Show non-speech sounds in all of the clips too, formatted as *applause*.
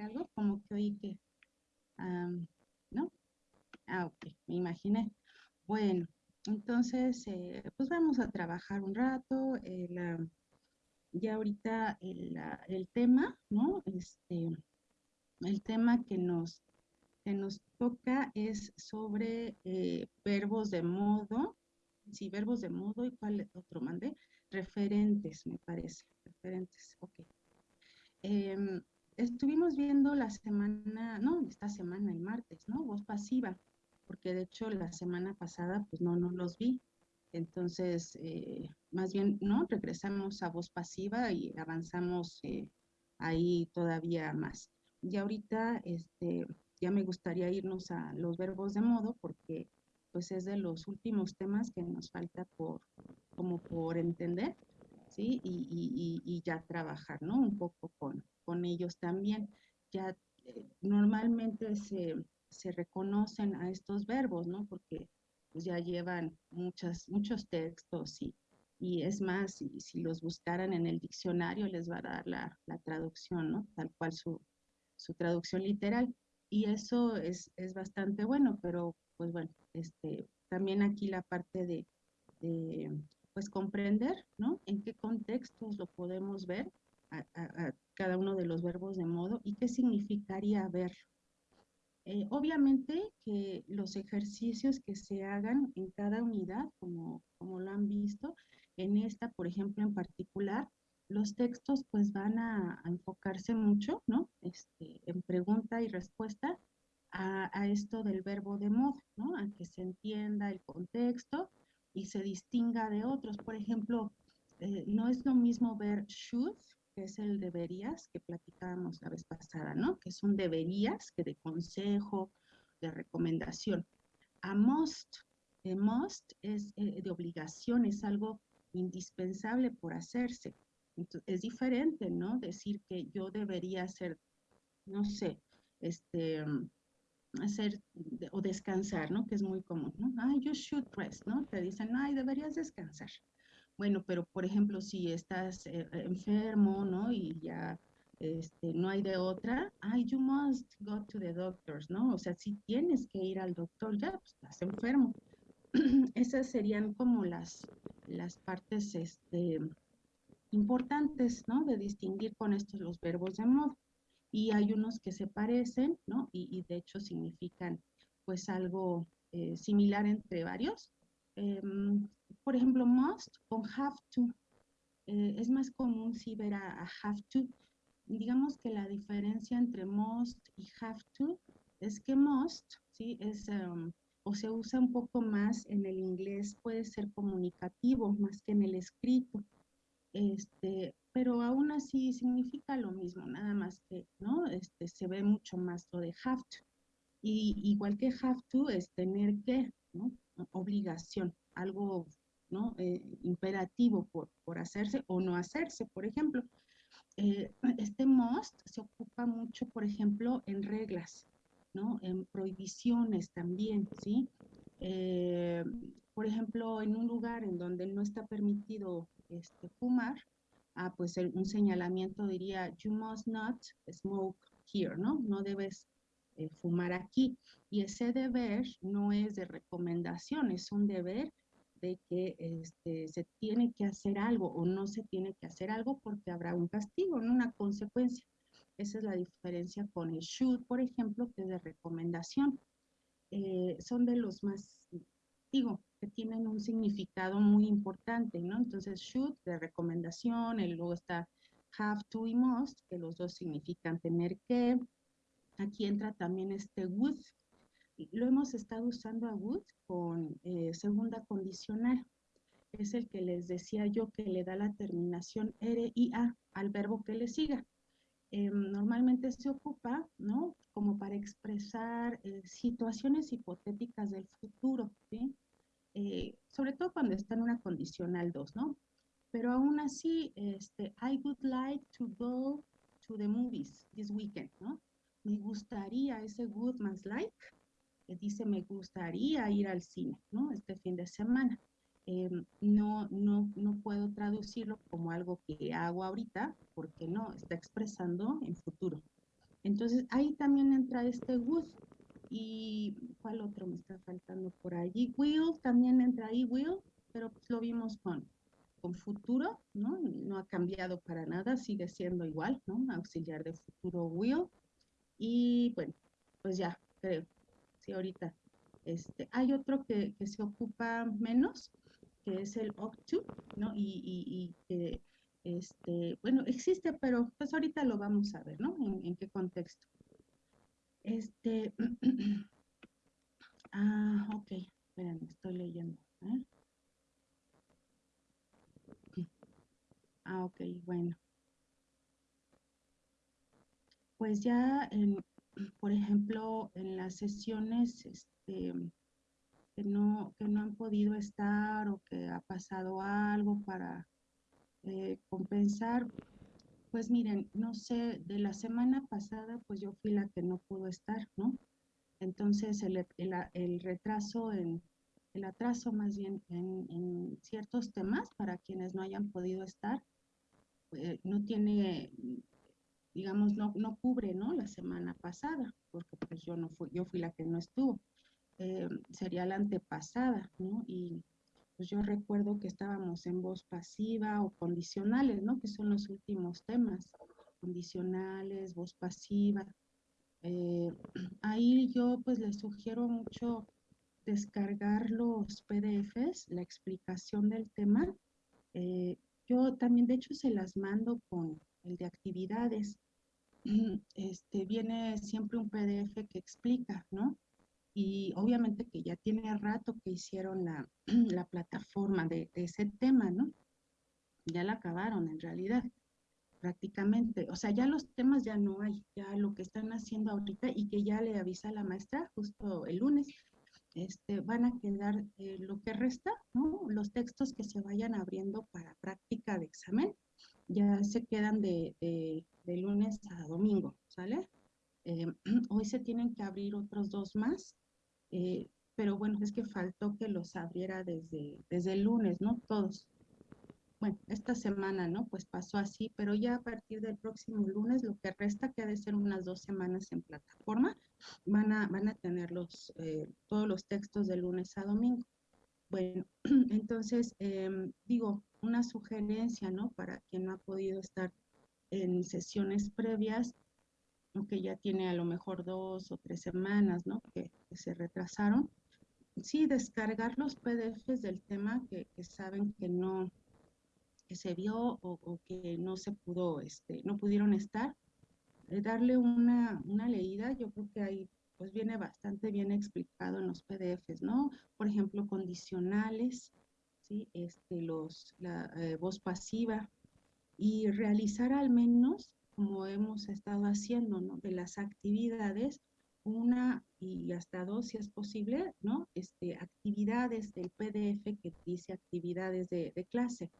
algo? Como que oí que, ¿no? Ah, ok, me imaginé. Bueno, entonces, eh, pues vamos a trabajar un rato. Eh, ya ahorita el, el, tema, ¿no? Este, el tema que nos, que nos toca es sobre eh, verbos de modo, sí, verbos de modo y cuál otro mandé, referentes, me parece, referentes, ok. Estuvimos viendo la semana, no, esta semana, el martes, ¿no? Voz pasiva, porque de hecho la semana pasada, pues no, no los vi. Entonces, eh, más bien, ¿no? Regresamos a voz pasiva y avanzamos eh, ahí todavía más. Y ahorita, este, ya me gustaría irnos a los verbos de modo porque pues es de los últimos temas que nos falta por, como por entender, ¿sí? Y, y, ya trabajar, ¿no? Un poco con, con ellos también. Ya eh, normalmente se, se, reconocen a estos verbos, ¿no? Porque pues ya llevan muchas, muchos textos y, y es más, si, si, los buscaran en el diccionario les va a dar la, la traducción, ¿no? Tal cual su, su traducción literal. Y eso es, es, bastante bueno, pero pues bueno, este, también aquí la parte de, de pues comprender, ¿no? En qué contextos lo podemos ver a, a, cada uno de los verbos de modo y qué significaría verlo. Eh, obviamente que los ejercicios que se hagan en cada unidad, como, como lo han visto, en esta, por ejemplo, en particular, los textos pues van a, enfocarse mucho, ¿no? Este, en pregunta y respuesta a, esto del verbo de modo, ¿no? A que se entienda el contexto y se distinga de otros. Por ejemplo, eh, no es lo mismo ver should, que es el deberías que platicábamos la vez pasada, ¿no? Que es un deberías, que de consejo, de recomendación. A must, eh, must es eh, de obligación, es algo indispensable por hacerse es diferente, ¿no? Decir que yo debería hacer, no sé, este, hacer o descansar, ¿no? Que es muy común, ¿no? Ay, you should rest, ¿no? Te dicen, ay, deberías descansar. Bueno, pero por ejemplo, si estás eh, enfermo, ¿no? Y ya este, no hay de otra, ay, you must go to the doctors, ¿no? O sea, si tienes que ir al doctor, ya pues, estás enfermo. *clears throat* Esas serían como las, las partes, este, importantes, ¿no? De distinguir con estos los verbos de modo. Y hay unos que se parecen, ¿no? Y, de hecho significan pues algo eh, similar entre varios. Em, por ejemplo, must con have to. Eh, es más común si ver a, have to. Digamos que la diferencia entre must y have to es que must, ¿sí? Es, em, o se usa un poco más en el inglés, puede ser comunicativo más que en el escrito. Este, pero aún así significa lo mismo, nada más que, ¿no? Este, se ve mucho más lo de have to. Y igual que have to es tener que, ¿no? Obligación, algo, ¿no? Eh, imperativo por, por, hacerse o no hacerse, por ejemplo. Eh, este must se ocupa mucho, por ejemplo, en reglas, ¿no? En prohibiciones también, ¿sí? Eh, por ejemplo, en un lugar en donde no está permitido este, fumar, ah, pues un señalamiento diría, you must not smoke here, ¿no? No debes fumar aquí. Y ese deber no es de recomendación, es un deber de que este, se tiene que hacer algo o no se tiene que hacer algo porque habrá un castigo, ¿no? una consecuencia. Esa es la diferencia con el should, por ejemplo, que es de recomendación. Eh, son de los más, digo, que tienen un significado muy importante, ¿no? Entonces, should, de recomendación, y luego está have to y must, que los dos significan tener que. Aquí entra también este would. Lo hemos estado usando a would con eh, segunda condicional. Es el que les decía yo que le da la terminación R y A al verbo que le siga. Em, normalmente se ocupa, ¿no? Como para expresar eh, situaciones hipotéticas del futuro. Eh, sobre todo cuando está en una condicional 2, ¿no? Pero aún así, este, I would like to go to the movies this weekend, ¿no? Me gustaría, ese would más like, dice me gustaría ir al cine, ¿no? Este fin de semana. Em, no, no, no puedo traducirlo como algo que hago ahorita, porque no, está expresando en futuro. Entonces, ahí también entra este would. ¿Y cuál otro me está faltando por allí? Will, también entra ahí will, pero pues lo vimos con, con futuro, ¿no? No ha cambiado para nada, sigue siendo igual, ¿no? Auxiliar de futuro will. Y bueno, pues ya, creo. Ahorita. Este, hay otro que, que se ocupa menos, que es el OCTU, ¿no? Y, y, que, este, bueno, existe, pero pues ahorita lo vamos a ver, ¿no? En, qué contexto. Este, *clears throat* ah, ok, esperen, estoy leyendo. ¿eh? Ah, ok, bueno. Pues ya, en, por ejemplo, en las sesiones, este, que no, que no han podido estar o que ha pasado algo para eh, compensar. Pues miren, no sé, de la semana pasada, pues yo fui la que no pudo estar, ¿no? Entonces el, el, retraso, en, el atraso más bien en, ciertos temas para quienes no hayan podido estar, eh, no tiene, digamos, no, no cubre, ¿no? La semana pasada, porque pues yo no fui, yo fui la que no estuvo. Eh, sería la antepasada, ¿no? Y pues yo recuerdo que estábamos en voz pasiva o condicionales, ¿no? Que son los últimos temas, condicionales, voz pasiva. Eh, *clears throat* ahí yo pues les sugiero mucho descargar los PDFs, la explicación del tema. Eh, yo también, de hecho, se las mando con el de actividades. Este, viene siempre un PDF que explica, ¿no? y obviamente que ya tiene rato que hicieron la, *clears throat* plataforma de, ese tema, ¿no? Ya la acabaron en realidad, prácticamente. O sea, ya los temas ya no hay, ya lo que están haciendo ahorita y que ya le avisa la maestra justo el lunes, este, van a quedar eh, lo que resta, ¿no? Los textos que se vayan abriendo para práctica de examen, ya se quedan de, de, lunes a domingo, ¿sale? Eh, *clears throat* hoy se tienen que abrir otros dos más eh, pero bueno, es que faltó que los abriera desde, desde el lunes, ¿no? Todos. Bueno, esta semana, ¿no? Pues pasó así, pero ya a partir del próximo lunes, lo que resta, que ha de ser unas dos semanas en plataforma, van a, van a tener los, eh, todos los textos de lunes a domingo. Bueno, *clears throat* entonces, em, digo, una sugerencia, ¿no? Para quien no ha podido estar en sesiones previas, que ya tiene a lo mejor dos o tres semanas, ¿no? Que, se retrasaron. Sí, descargar los PDFs del tema que, saben que no, que se vio o, que no se pudo, este, no pudieron estar, eh, darle una, una leída, yo creo que ahí pues viene bastante bien explicado en los PDFs, ¿no? Por ejemplo, condicionales, ¿sí? Este, los, la eh, voz pasiva y realizar al menos como hemos estado haciendo, ¿no? De las actividades, una y hasta dos, si es posible, ¿no? Este, actividades del PDF que dice actividades de, clase.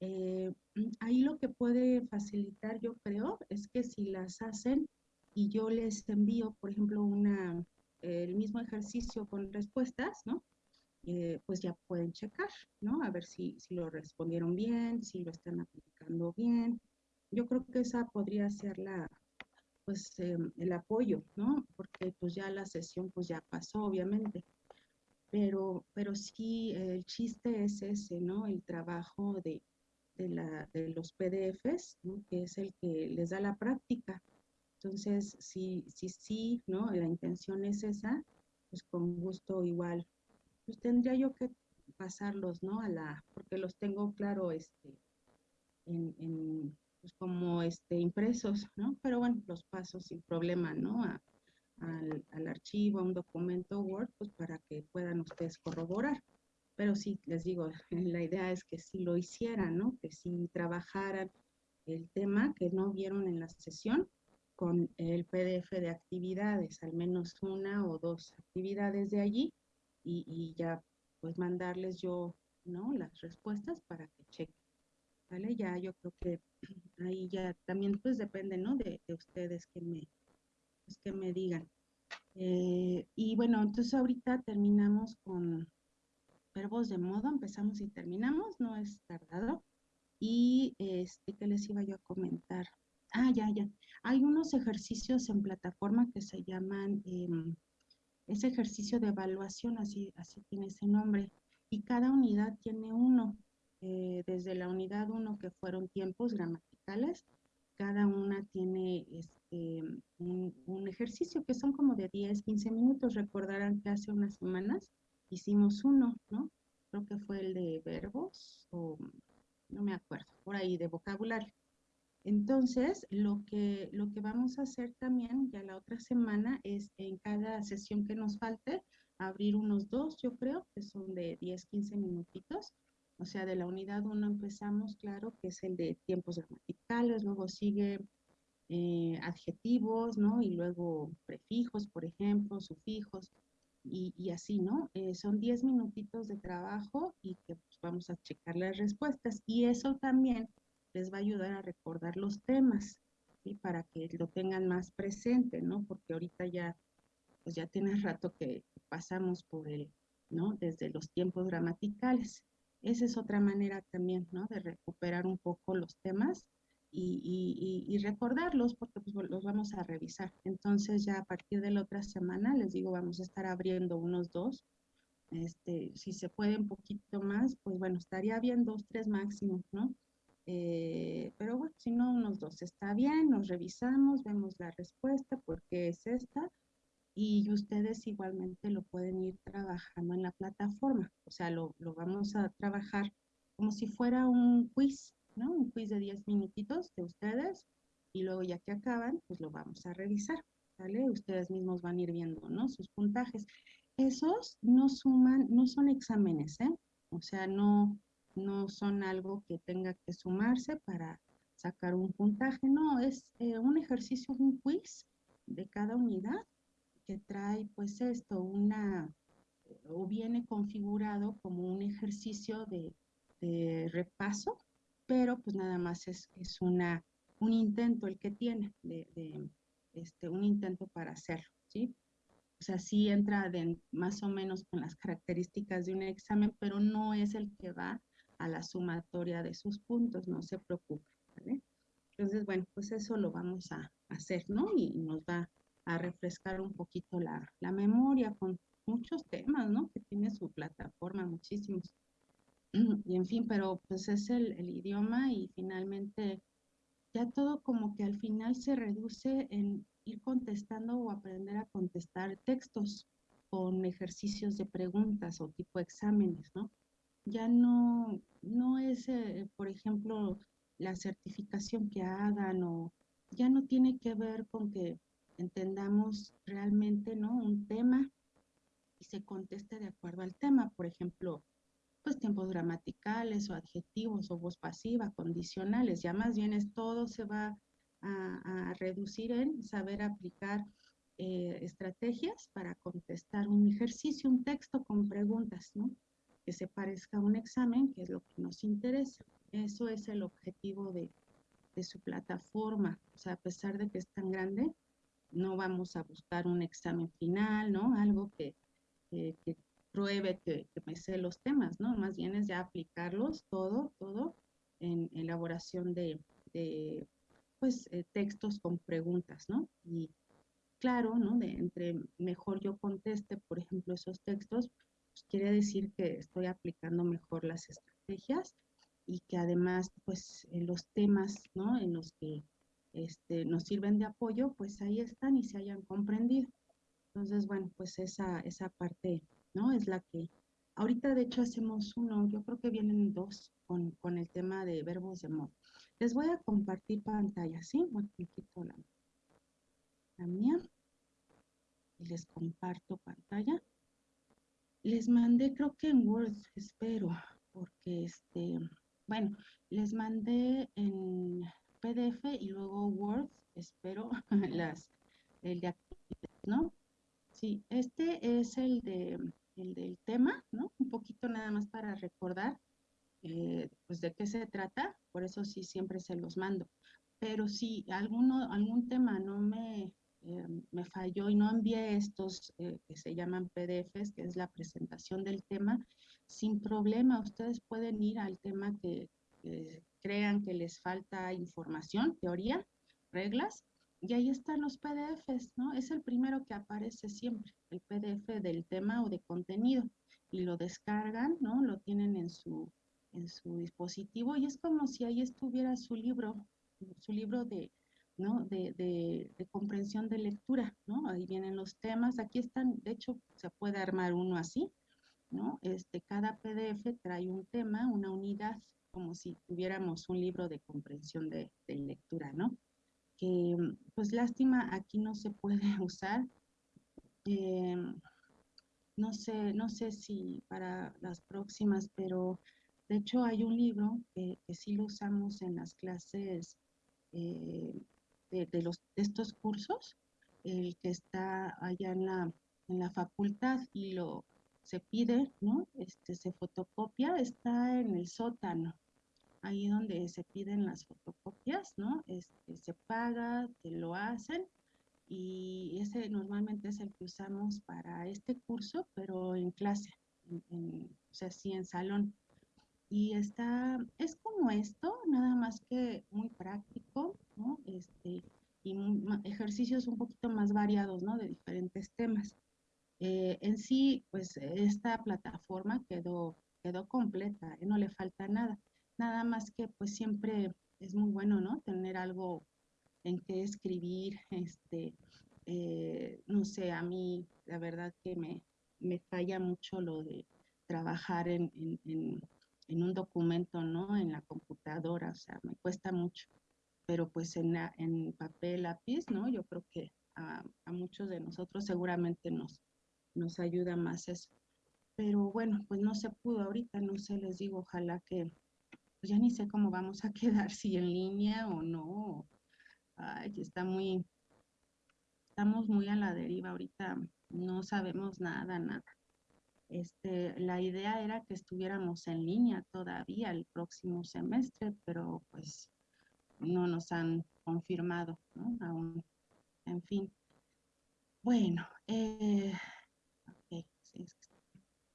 Eh, ahí lo que puede facilitar, yo creo, es que si las hacen y yo les envío, por ejemplo, una, el mismo ejercicio con respuestas, ¿no? Eh, pues ya pueden checar, ¿no? A ver si, si lo respondieron bien, si lo están aplicando bien, yo creo que esa podría ser la, pues, em, el apoyo, ¿no? Porque pues ya la sesión pues ya pasó, obviamente. Pero, pero sí, el chiste es ese, ¿no? El trabajo de, de, la, de los PDFs, ¿no? que es el que les da la práctica. Entonces, si sí, sí, ¿no? La intención es esa, pues con gusto igual. Pues tendría yo que pasarlos, ¿no? A la, porque los tengo claro, este, en, en pues como este, impresos, ¿no? Pero bueno, los paso sin problema, ¿no? al, al, archivo, a un documento Word, pues para que puedan ustedes corroborar. Pero sí, les digo, *laughs* la idea es que sí lo hicieran, ¿no? Que sí trabajaran el tema que no vieron en la sesión con el PDF de actividades, al menos una o dos actividades de allí y, y ya pues mandarles yo, ¿no? Las respuestas para que chequen. ¿Vale? Ya yo creo que *clears throat* ahí ya también pues depende, ¿no? De, ustedes que me, pues, que me digan. Eh, y bueno, entonces ahorita terminamos con verbos de modo, empezamos y terminamos, no es tardado. Y este, ¿qué les iba yo a comentar? Ah, ya, ya. Hay unos ejercicios en plataforma que se llaman, em, ese ejercicio de evaluación, así, así tiene ese nombre, y cada unidad tiene uno. Eh, desde la unidad 1 que fueron tiempos gramaticales, cada una tiene este, un, ejercicio que son como de 10, 15 minutos. Recordarán que hace unas semanas hicimos uno, ¿no? Creo que fue el de verbos o no me acuerdo, por ahí de vocabulario. Entonces, lo que, lo que vamos a hacer también ya la otra semana es en cada sesión que nos falte, abrir unos dos, yo creo, que son de 10, 15 minutitos. O sea, de la unidad 1 empezamos, claro, que es el de tiempos gramaticales, luego sigue eh, adjetivos, ¿no? Y luego prefijos, por ejemplo, sufijos, y, así, ¿no? Eh, son 10 minutitos de trabajo y que pues, vamos a checar las respuestas. Y eso también les va a ayudar a recordar los temas, ¿sí? Para que lo tengan más presente, ¿no? Porque ahorita ya, pues ya tiene *laughs* rato que pasamos por el, ¿no? Desde los tiempos gramaticales. Esa es otra manera también, ¿no? De recuperar un poco los temas y, y, y, recordarlos porque pues, los vamos a revisar. Entonces ya a partir de la otra semana, les digo, vamos a estar abriendo unos dos. Este, si se puede un poquito más, pues bueno, estaría bien dos, tres máximo, ¿no? Eh, pero bueno, si no, unos dos está bien, nos revisamos, vemos la respuesta, por qué es esta, y ustedes igualmente lo pueden ir trabajando en la plataforma. O sea, lo, lo vamos a trabajar como si fuera un quiz, ¿no? Un quiz de 10 minutitos de ustedes, y luego ya que acaban, pues lo vamos a revisar, ¿vale? Ustedes mismos van a ir viendo, ¿no? Sus puntajes. Esos no suman, no son exámenes, ¿eh? O sea, no, no son algo que tenga que sumarse para sacar un puntaje, no, es eh, un ejercicio, un quiz de cada unidad que trae pues esto, una, o viene configurado como un ejercicio de, repaso, pero pues nada más es, es, una, un intento el que tiene, de, este, un intento para hacerlo, ¿sí? O sea, sí entra más o menos con las características de un examen, pero no es el que va a la sumatoria de sus puntos, no se preocupe, ¿vale? Entonces, bueno, pues eso lo vamos a hacer, ¿no? Y nos va a refrescar un poquito la, la memoria con muchos temas, ¿no? Que tiene su plataforma, muchísimos. *clears throat* Y en fin, pero pues es el, el idioma y finalmente ya todo como que al final se reduce en ir contestando o aprender a contestar textos con ejercicios de preguntas o tipo exámenes, ¿no? Ya no, no es, eh, por ejemplo, la certificación que hagan o ya no tiene que ver con que entendamos realmente ¿no? un tema y se conteste de acuerdo al tema. Por ejemplo, pues tiempos gramaticales o adjetivos o voz pasiva, condicionales. Ya más bien es todo se va a, reducir en saber aplicar eh, estrategias para contestar un ejercicio, un texto con preguntas, ¿no? Se parezca a un examen, que es lo que nos interesa. Eso es el objetivo de, su plataforma. O sea, a pesar de que es tan grande, no vamos a buscar un examen final, ¿no? Algo que, que, pruebe que, me sé los temas, ¿no? Más bien es ya aplicarlos todo, todo en elaboración de, de pues, eh, textos con preguntas, ¿no? Y claro, ¿no? De entre mejor yo conteste, por ejemplo, esos textos, pues quiere decir que estoy aplicando mejor las estrategias y que además, pues, los temas, ¿no? En los que este, nos sirven de apoyo, pues ahí están y se hayan comprendido. Entonces, bueno, pues esa, esa parte, ¿no? Es la que, ahorita de hecho hacemos uno, yo creo que vienen dos con, con el tema de verbos de modo. Les voy a compartir pantalla, ¿sí? Bueno, la mía y les comparto pantalla. Les mandé, creo que en Word, espero, porque este, bueno, les mandé en PDF y luego Word, espero, *laughs* las, el de actividades, ¿no? Sí, este es el, de, el del tema, ¿no? Un poquito nada más para recordar, eh, pues, de qué se trata, por eso sí siempre se los mando. Pero si alguno, algún tema no me, eh, me falló y no envié estos eh, que se llaman PDFs, que es la presentación del tema, sin problema, ustedes pueden ir al tema que, que crean que les falta información, teoría, reglas, y ahí están los PDFs, ¿no? Es el primero que aparece siempre, el PDF del tema o de contenido, y lo descargan, ¿no? Lo tienen en su, en su dispositivo y es como si ahí estuviera su libro, su libro de, ¿no? De, de, de, comprensión de lectura, ¿no? Ahí vienen los temas, aquí están, de hecho, se puede armar uno así, ¿no? Este, cada PDF trae un tema, una unidad, como si tuviéramos un libro de comprensión de, de lectura, ¿no? Que, pues lástima, aquí no se puede *laughs* usar. Eh, no sé, no sé si para las próximas, pero de hecho hay un libro que, que sí lo usamos en las clases eh, de, de, los, de estos cursos, el que está allá en la, en la facultad y lo se pide, ¿no? Este, se fotocopia, está en el sótano, ahí donde se piden las fotocopias, ¿no? Este, se paga, te lo hacen y ese normalmente es el que usamos para este curso, pero en clase, en, en, o sea, sí en salón. Y está, es como esto, nada más que muy práctico, ejercicios un poquito más variados, ¿no? De diferentes temas. Eh, en sí, pues esta plataforma quedó, quedó completa, ¿eh? no le falta nada. Nada más que pues siempre es muy bueno, ¿no? Tener algo en qué escribir, este, eh, no sé, a mí la verdad que me, me falla mucho lo de trabajar en, en, en, en, un documento, ¿no? En la computadora, o sea, me cuesta mucho, pero pues en, la, en papel, lápiz, ¿no? Yo creo que a, a muchos de nosotros seguramente nos, nos ayuda más eso. Pero bueno, pues no se pudo ahorita, no sé, les digo, ojalá que, pues ya ni sé cómo vamos a *laughs* quedar, si en línea o no. Ay, está muy, estamos muy a la deriva ahorita, no sabemos nada, nada. Este, la idea era que estuviéramos en línea todavía el próximo semestre, pero pues no nos han confirmado, ¿no? Aún, en fin. Bueno, eh,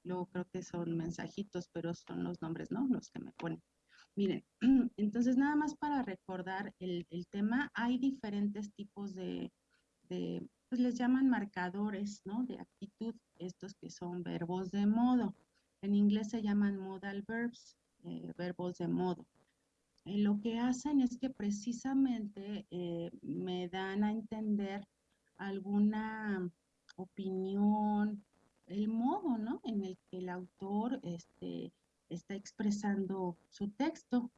luego creo que son mensajitos, pero son los nombres, ¿no? Los que me ponen. Miren, *clears throat* entonces nada más para recordar el, el tema, hay diferentes tipos de, de, pues les llaman marcadores, ¿no? De actitud, estos que son verbos de modo. En inglés se llaman modal verbs, eh, verbos de modo. Eh, lo que hacen es que precisamente eh, me dan a entender alguna opinión, el modo ¿no? en el que el autor este, está expresando su texto.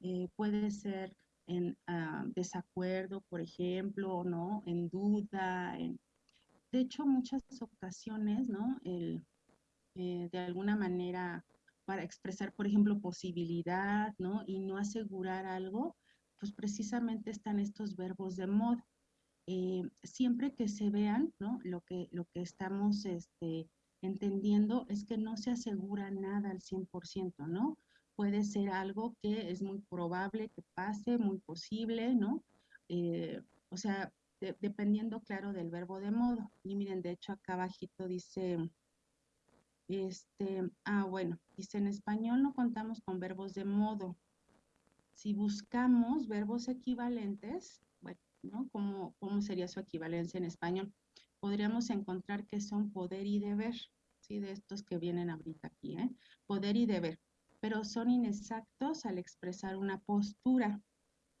Eh, puede ser en uh, desacuerdo, por ejemplo, ¿no? En duda. De hecho, muchas ocasiones, ¿no? De alguna manera, para expresar, por ejemplo, posibilidad, ¿no? Y no asegurar algo, pues precisamente están estos verbos de modo eh, siempre que se vean, ¿no? Lo que, lo que estamos este, entendiendo es que no se asegura nada al 100%, ¿no? Puede ser algo que es muy probable que pase, muy posible, ¿no? Eh, o sea, de, dependiendo, claro, del verbo de modo. Y miren, de hecho, acá abajito dice, este, ah, bueno, dice, en español no contamos con verbos de modo. Si buscamos verbos equivalentes, ¿no? ¿Cómo, ¿Cómo sería su equivalencia en español? Podríamos encontrar que son poder y deber, ¿sí? De estos que vienen ahorita aquí, ¿eh? Poder y deber, pero son inexactos al expresar una postura.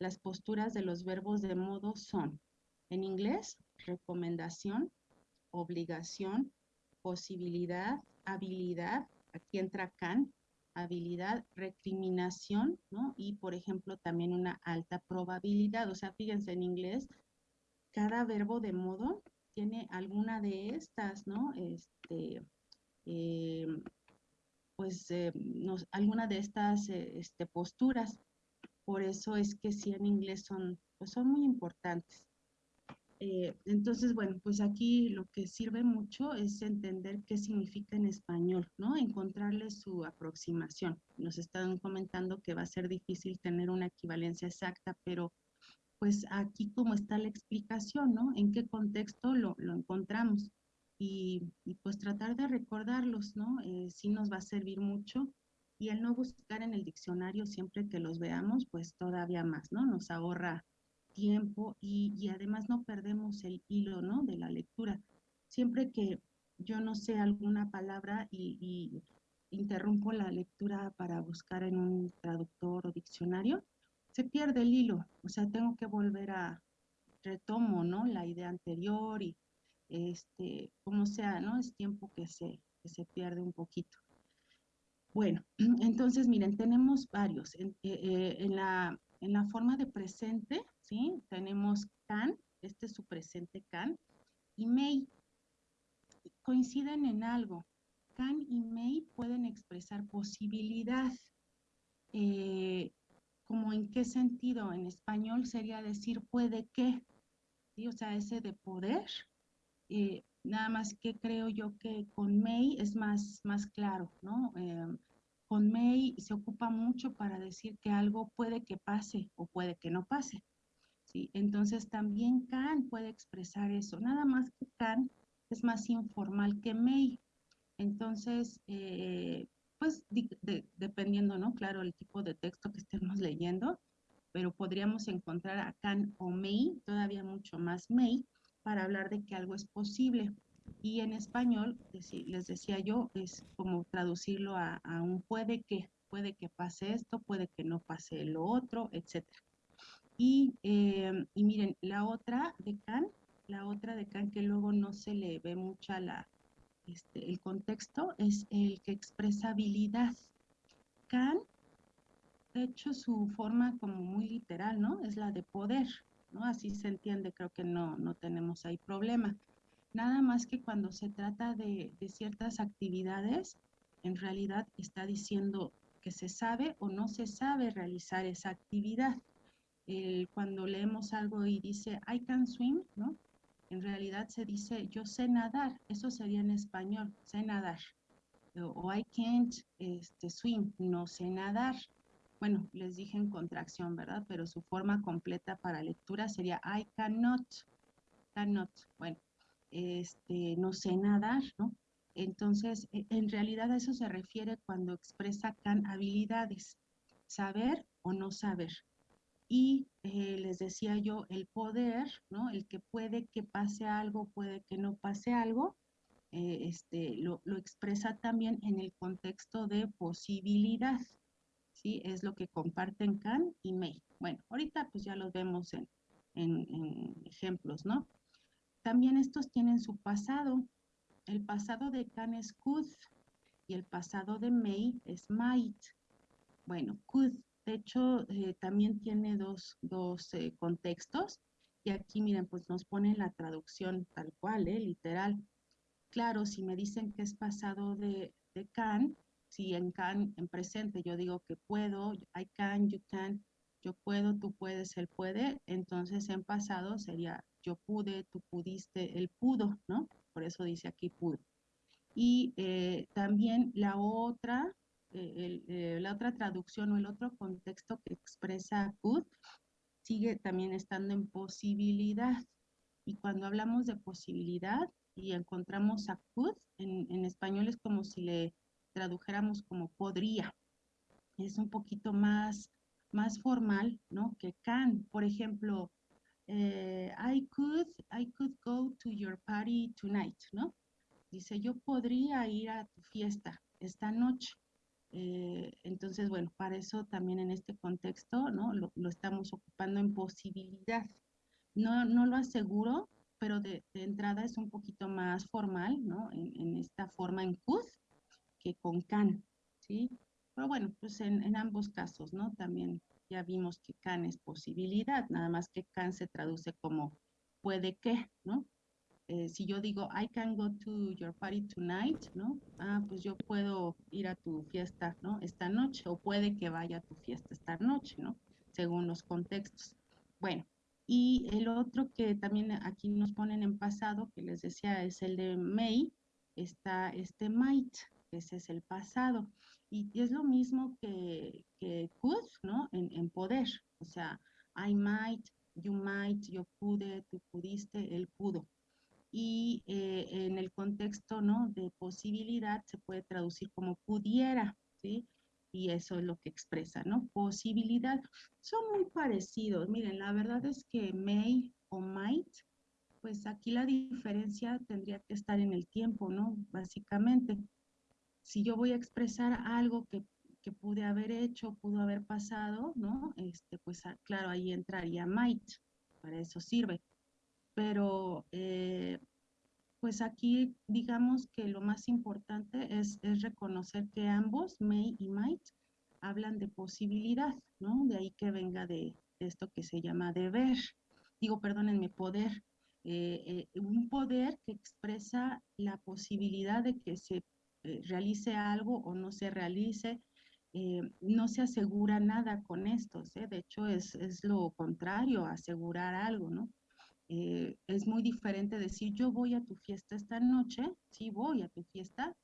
Las posturas de los verbos de modo son, en inglés, recomendación, obligación, posibilidad, habilidad, aquí entra can, habilidad, recriminación, ¿no? Y, por ejemplo, también una alta probabilidad. O sea, fíjense, en inglés, cada verbo de modo tiene alguna de estas, ¿no? Este, eh, pues, nos, alguna de estas eh, este, posturas. Por eso es que sí en inglés son, pues son muy importantes. Eh, entonces, bueno, pues aquí lo que sirve mucho es entender qué significa en español, ¿no? Encontrarle su aproximación. Nos están comentando que va a ser difícil tener una equivalencia exacta, pero pues aquí como está la explicación, ¿no? En qué contexto lo, lo encontramos. Y, y, pues tratar de recordarlos, ¿no? Eh, sí nos va a servir mucho. Y el no buscar en el diccionario siempre que los veamos, pues todavía más, ¿no? Nos ahorra tiempo y, además no perdemos el hilo, ¿no? De la lectura. Siempre que yo no sé alguna palabra y, interrumpo la lectura para buscar en un traductor o diccionario, se pierde el hilo. O sea, tengo que volver a retomo, ¿no? La idea anterior y este, como sea, ¿no? Es tiempo que se, que se pierde un poquito. Bueno, *clears throat* entonces miren, tenemos varios. En, eh, eh, en, la, en la forma de presente, ¿sí? Tenemos can, este es su presente can, y may. Coinciden en algo. Can y may pueden expresar posibilidad. Eh, como en qué sentido? En español sería decir puede que, ¿sí? O sea, ese de poder. nada más que creo yo que con may es más, más claro, ¿no? Con may se ocupa mucho para decir que algo puede que pase o puede que no pase. ¿sí? Entonces también can puede expresar eso, nada más que can es más informal que may. Entonces, eh, pues dependiendo, ¿no? Claro, el tipo de texto que estemos *laughs* leyendo, pero podríamos encontrar a can o may, todavía mucho más may, para hablar de que algo es posible. Y en español, les decía yo, es como traducirlo a, un puede que, puede que pase esto, puede que no pase lo otro, etc. Y, eh, y miren, la otra de Can, la otra de Can que luego no se le ve mucha la, este, el contexto, es el que expresa habilidad. Can, de hecho, su forma como muy literal, ¿no? Es la de poder, ¿no? Así se entiende, creo que no, no tenemos ahí problema. Nada más que cuando se trata de, ciertas actividades, en realidad está diciendo que se sabe o no se sabe realizar esa actividad. cuando leemos algo y dice I can swim, ¿no? En realidad se dice yo sé nadar, eso sería en español, sé nadar. O, I can't este, swim, no sé nadar. Bueno, les dije en contracción, ¿verdad? Pero su forma completa para lectura sería I cannot, cannot. Bueno, este, no sé nadar, ¿no? Entonces, e, en realidad a eso se refiere cuando expresa can habilidades, saber o no saber. Y eh, les decía yo, el poder, ¿no? El que puede que pase algo, puede que no pase algo, eh, este, lo, expresa también en el contexto de posibilidad, ¿sí? Es lo que comparten can y may. Bueno, ahorita pues ya los vemos en, en ejemplos, ¿no? También estos tienen su pasado. El pasado de Can es could y el pasado de May es might. Bueno, could, de hecho, eh, también tiene dos, eh, contextos. Y aquí, miren, pues nos ponen la traducción tal cual, eh, literal. Claro, si me dicen que es pasado de, de can, si en can, en presente, yo digo que puedo, I can, you can, yo puedo, tú puedes, él puede, entonces en pasado sería yo pude, tú pudiste, él pudo, ¿no? Por eso dice aquí pudo. Y eh, también la otra, eh, eh, la otra traducción o el otro contexto que expresa could sigue también estando en posibilidad. Y cuando hablamos de posibilidad y encontramos a could, en, español es como si le tradujéramos como podría. Es un poquito más, más formal, ¿no? Que can. Por ejemplo, eh, I could, I could go to your party tonight, ¿no? Dice, yo podría ir a tu fiesta esta noche. Eh, entonces, bueno, para eso también en este contexto, ¿no? Lo, estamos ocupando en posibilidad. No, no lo aseguro, pero de, entrada es un poquito más formal, ¿no? En, esta forma en could que con can, ¿sí? Pero bueno, pues en, en ambos casos, ¿no? También ya vimos que can es posibilidad, nada más que can se traduce como puede que, ¿no? Eh, si yo digo, I can go to your party tonight, ¿no? Ah, pues yo puedo ir a tu fiesta, ¿no? Esta noche, o puede que vaya a tu fiesta esta noche, ¿no? Según los contextos. Bueno, y el otro que también aquí nos ponen en pasado, que les decía, es el de may, está este might, ese es el pasado. Y, es lo mismo que, que could, ¿no? En, en, poder. O sea, I might, you might, yo pude, tú pudiste, él pudo. Y eh, en el contexto, ¿no? De posibilidad se puede traducir como pudiera, ¿sí? y eso es lo que expresa, ¿no? Posibilidad. Son muy parecidos. Miren, la verdad es que may o might, pues aquí la diferencia tendría que estar en el tiempo, ¿no? Básicamente, si yo voy a expresar algo que, que pude haber hecho, pudo haber pasado, ¿no? Este, pues ah, claro, ahí entraría might, para eso sirve. Pero eh, pues aquí digamos que lo más importante es, reconocer que ambos, may y might, hablan de posibilidad, ¿no? De ahí que venga de, esto que se llama deber, digo, perdónenme, poder, eh, eh, un poder que expresa la posibilidad de que se eh, realice algo o no se realice, no se asegura nada con estos, de hecho es, es lo contrario, asegurar algo, ¿no? Eh, es muy diferente decir yo voy a tu fiesta esta noche, sí voy a tu fiesta,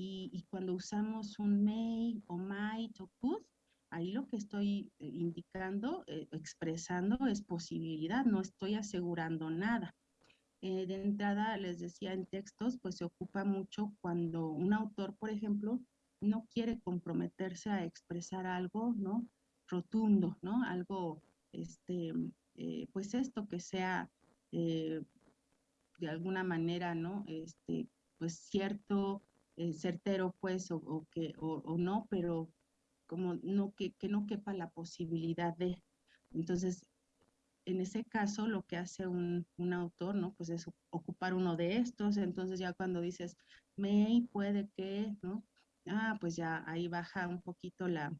y, cuando usamos un may o might o could, ahí lo que estoy eh, indicando, eh, expresando es posibilidad, no estoy asegurando nada. De entrada, les decía en textos, pues se ocupa mucho cuando un autor, por ejemplo, no quiere comprometerse a expresar algo, ¿no? Rotundo, ¿no? Algo, este, pues esto que sea eh, de alguna manera, ¿no? Este, pues cierto, eh, certero, pues, o, que, o, no, pero como no que, que no quepa la posibilidad de. Entonces, en ese caso, lo que hace un, un, autor, ¿no? Pues es ocupar uno de estos, entonces ya cuando dices, may, puede que, ¿no? Ah, pues ya ahí baja un poquito la,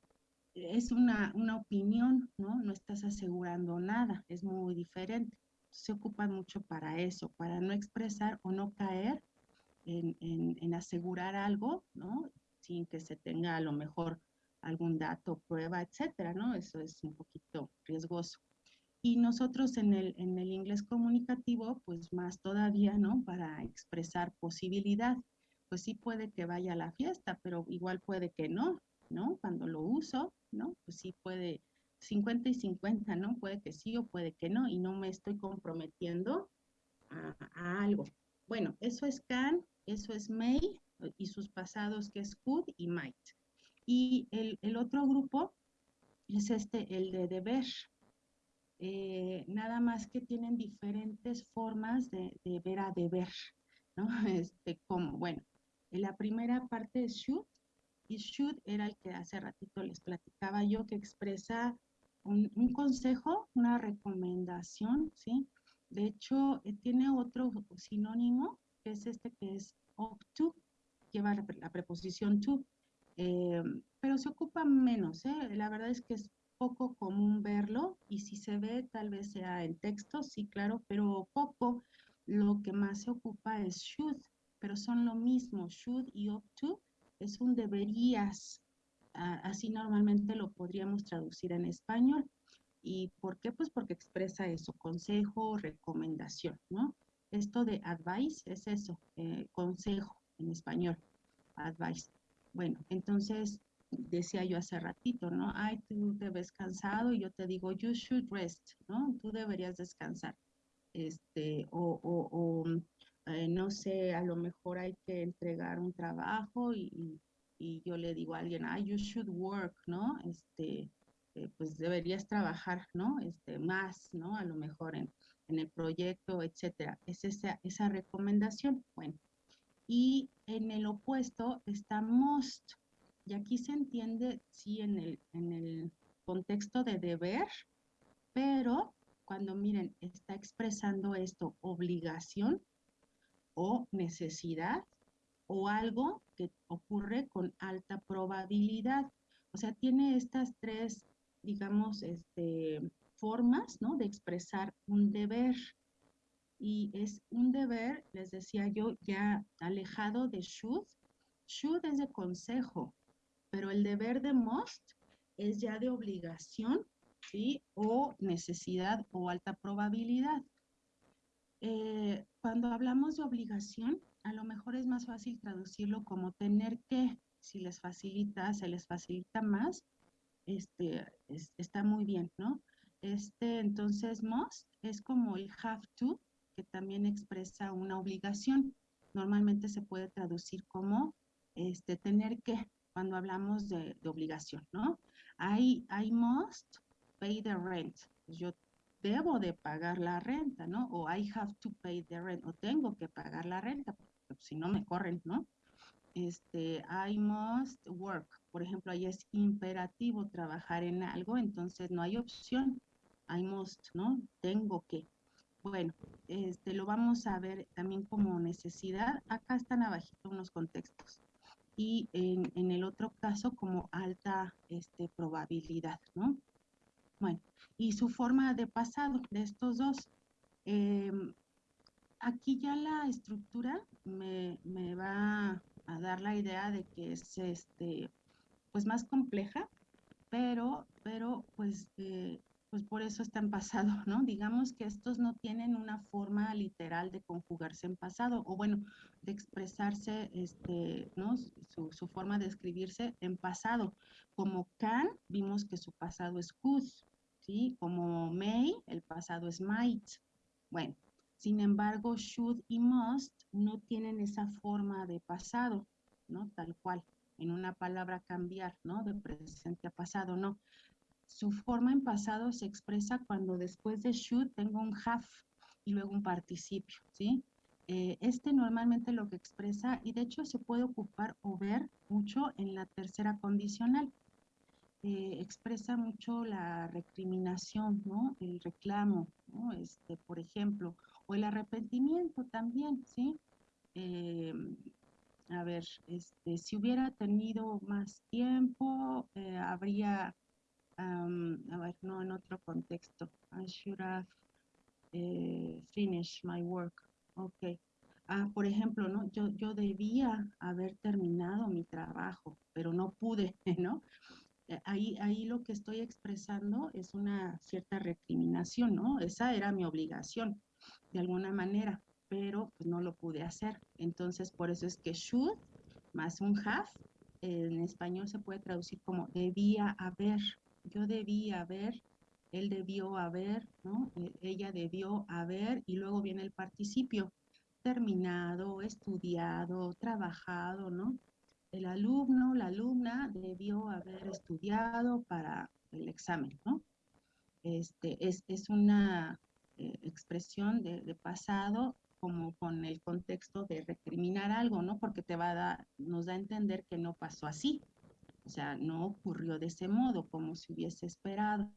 es una, una opinión, ¿no? No estás asegurando nada, es muy diferente se ocupan mucho para eso, para no expresar o no caer en, asegurar algo, ¿no? Sin que se tenga a lo mejor algún dato, prueba, etcétera, ¿no? Eso es un poquito riesgoso. Y nosotros en el, en el inglés comunicativo, pues más todavía, ¿no? Para expresar posibilidad. Pues sí puede que vaya a la fiesta, pero igual puede que no, ¿no? Cuando lo uso, ¿no? Pues sí puede 50 y 50, ¿no? Puede que sí o puede que no, y no me estoy comprometiendo a, algo. Bueno, eso es can, eso es may, y sus pasados que es could y might. Y el, otro grupo es este, el de deber. Eh, nada más que tienen diferentes formas de, ver a deber, ¿no? *laughs* Este, como, bueno, la primera parte es should, y should era el que hace ratito les platicaba yo, que expresa un, consejo, una recomendación, ¿sí? De hecho, eh, tiene otro sinónimo, que es este que es up to, lleva la preposición to, eh, pero se ocupa menos. La verdad es que es poco común verlo y si se ve tal vez sea en texto, sí, claro, pero poco. Lo que más se ocupa es should, pero son lo mismo, should y up to es un deberías, así normalmente lo podríamos traducir en español. ¿Y por qué? Pues porque expresa eso, consejo, recomendación, ¿no? Esto de advice es eso, eh, consejo en español, advice. Bueno, entonces decía yo hace ratito, ¿no? Ay, tú te ves cansado y yo te digo, you should rest, ¿no? Tú deberías descansar. Este, o, o, eh, no sé, a lo mejor hay que entregar un trabajo y, y yo le digo a alguien, ah, you should work, ¿no? Este, eh, pues deberías trabajar, ¿no? Este, más, ¿no? A lo mejor en, en el proyecto, etcétera. Es esa, esa recomendación. Bueno, y en el opuesto está must. Y aquí se entiende, sí, en el, en el contexto de deber, pero cuando miren, está expresando esto, obligación o necesidad, o algo que ocurre con alta probabilidad. O sea, tiene estas tres, digamos, este, formas, ¿no? De expresar un deber. Y es un deber, les decía yo, ya alejado de should. Should es de consejo, pero el deber de must es ya de obligación, ¿sí? O necesidad o alta probabilidad. Eh, cuando hablamos de obligación, a lo mejor es más fácil traducirlo como tener que, si les facilita, se les facilita más, este, está muy bien, ¿no? Este, entonces, must es como el have to, que también expresa una obligación. Normalmente se puede traducir como este, tener que, cuando hablamos de, obligación, ¿no? I, I must pay the rent. Yo debo de pagar la renta, ¿no? O I have to pay the rent, o tengo que pagar la renta, porque si no me corren, ¿no? Este, I must work. Por ejemplo, ahí es imperativo trabajar en algo, entonces no hay opción. I must, ¿no? Tengo que. Bueno, este, lo vamos a ver también como necesidad. Acá están abajito unos contextos. Y en, el otro caso como alta este, probabilidad, ¿no? Bueno, y su forma de pasado de estos dos. Em, aquí ya la estructura me, me, va a dar la idea de que es este, pues más compleja, pero, pero pues eh, pues por eso está en pasado, ¿no? Digamos que estos no tienen una forma literal de conjugarse en pasado, o bueno, de expresarse, este, ¿no? Su, forma de escribirse en pasado. Como can, vimos que su pasado es could, ¿sí? Como may, el pasado es might. Bueno, sin embargo, should y must no tienen esa forma de pasado, ¿no? Tal cual, en una palabra cambiar, ¿no? De presente a pasado, no su forma en pasado se expresa cuando después de should tengo un have y luego un participio, ¿sí? Eh, este normalmente lo que expresa, y de hecho se puede ocupar o ver mucho en la tercera condicional. Eh, expresa mucho la recriminación, ¿no? El reclamo, ¿no? Este, por ejemplo, o el arrepentimiento también, ¿sí? Eh, a ver, este, si hubiera tenido más tiempo, habría a ver, no en otro contexto. I should have eh, finished my work. Ok. Ah, por ejemplo, ¿no? Yo, yo debía haber terminado mi trabajo, pero no pude, *laughs* ¿no? Eh, ahí, ahí lo que estoy expresando es una cierta recriminación, ¿no? Esa era mi obligación, de alguna manera, pero pues no lo pude hacer. Entonces, por eso es que should más un have, en español se puede traducir como debía haber, yo debía haber, él debió haber. E, ella debió haber, y luego viene el participio, terminado, estudiado, trabajado, ¿no? El alumno, la alumna debió haber estudiado para el examen, ¿no? Este, es, una eh, expresión de, pasado como con el contexto de recriminar algo, ¿no? Porque te va a dar, nos da a entender que no pasó así, o sea, no ocurrió de ese modo como se hubiese esperado.